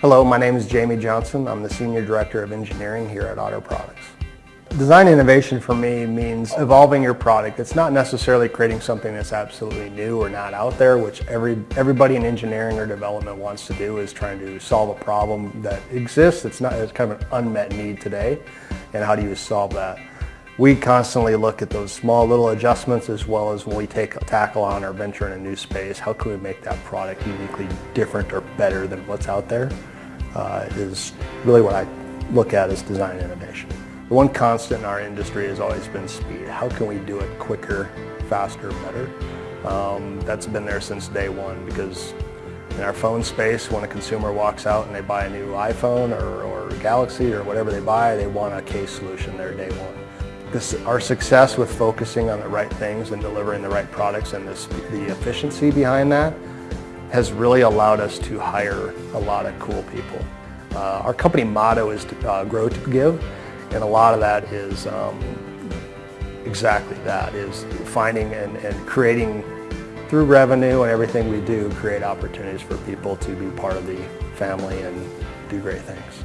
Hello, my name is Jamie Johnson. I'm the Senior Director of Engineering here at Otter Products. Design innovation for me means evolving your product. It's not necessarily creating something that's absolutely new or not out there, which every, everybody in engineering or development wants to do is trying to solve a problem that exists. It's, not, it's kind of an unmet need today, and how do you solve that? We constantly look at those small little adjustments as well as when we take a tackle on or venture in a new space, how can we make that product uniquely different or better than what's out there uh, is really what I look at as design innovation. The one constant in our industry has always been speed. How can we do it quicker, faster, better? Um, that's been there since day one because in our phone space, when a consumer walks out and they buy a new iPhone or, or Galaxy or whatever they buy, they want a case solution there day one. This, our success with focusing on the right things and delivering the right products and this, the efficiency behind that has really allowed us to hire a lot of cool people. Uh, our company motto is to, uh, grow to give and a lot of that is um, exactly that, is finding and, and creating through revenue and everything we do, create opportunities for people to be part of the family and do great things.